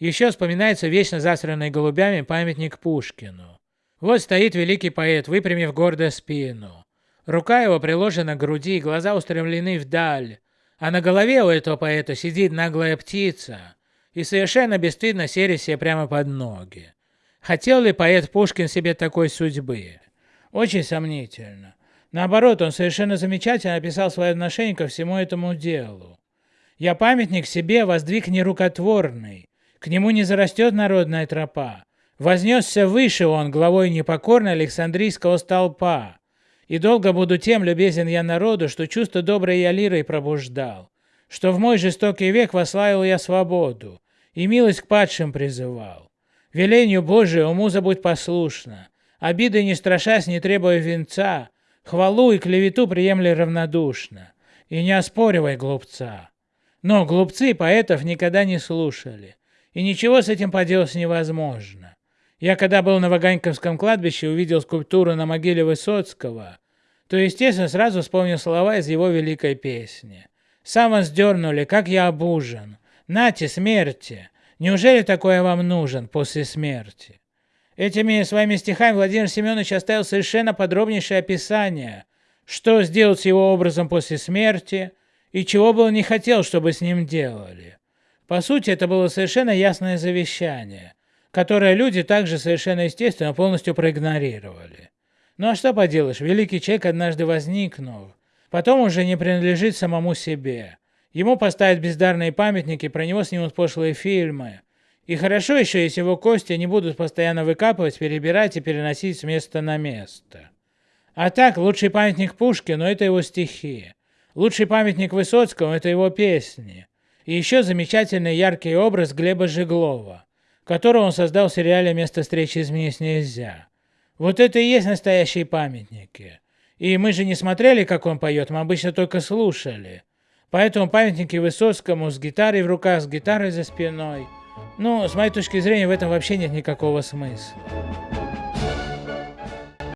Еще вспоминается вечно засранный голубями памятник Пушкину. Вот стоит великий поэт, выпрямив гордо спину. Рука его приложена к груди, глаза устремлены вдаль. А на голове у этого поэта сидит наглая птица и совершенно бесстыдно серит себе прямо под ноги. Хотел ли поэт Пушкин себе такой судьбы? Очень сомнительно. Наоборот, он совершенно замечательно описал свое отношение ко всему этому делу. «Я памятник себе воздвиг нерукотворный, к нему не зарастет народная тропа. Вознесся выше он главой непокорной Александрийского столпа. И долго буду тем любезен я народу, что чувство доброе я лирой пробуждал, что в мой жестокий век вославил я свободу и милость к падшим призывал. Велению Божию муза будь послушна, обиды не страшась, не требуя венца, хвалу и клевету приемли равнодушно, и не оспоривай глупца. Но глупцы поэтов никогда не слушали, и ничего с этим поделать невозможно. Я когда был на Ваганьковском кладбище, увидел скульптуру на могиле Высоцкого, то, естественно, сразу вспомнил слова из его великой песни. «Сам вас дернули, как я обужен. Нате, смерти. Неужели такое вам нужен после смерти?» Этими своими стихами Владимир Семенович оставил совершенно подробнейшее описание, что сделать с его образом после смерти и чего бы он не хотел, чтобы с ним делали. По сути, это было совершенно ясное завещание, которое люди также совершенно естественно полностью проигнорировали. Ну а что поделаешь, великий человек однажды возникнув, потом уже не принадлежит самому себе. Ему поставят бездарные памятники, про него снимут пошлые фильмы. И хорошо еще, если его кости не будут постоянно выкапывать, перебирать и переносить с места на место. А так, лучший памятник Пушкину – это его стихи. Лучший памятник Высоцкому – это его песни. И еще замечательный яркий образ Глеба Жеглова, которого он создал в сериале «Место встречи изменить нельзя». Вот это и есть настоящие памятники. И мы же не смотрели, как он поет, мы обычно только слушали. Поэтому памятники Высоцкому с гитарой в руках, с гитарой за спиной. Ну, с моей точки зрения, в этом вообще нет никакого смысла.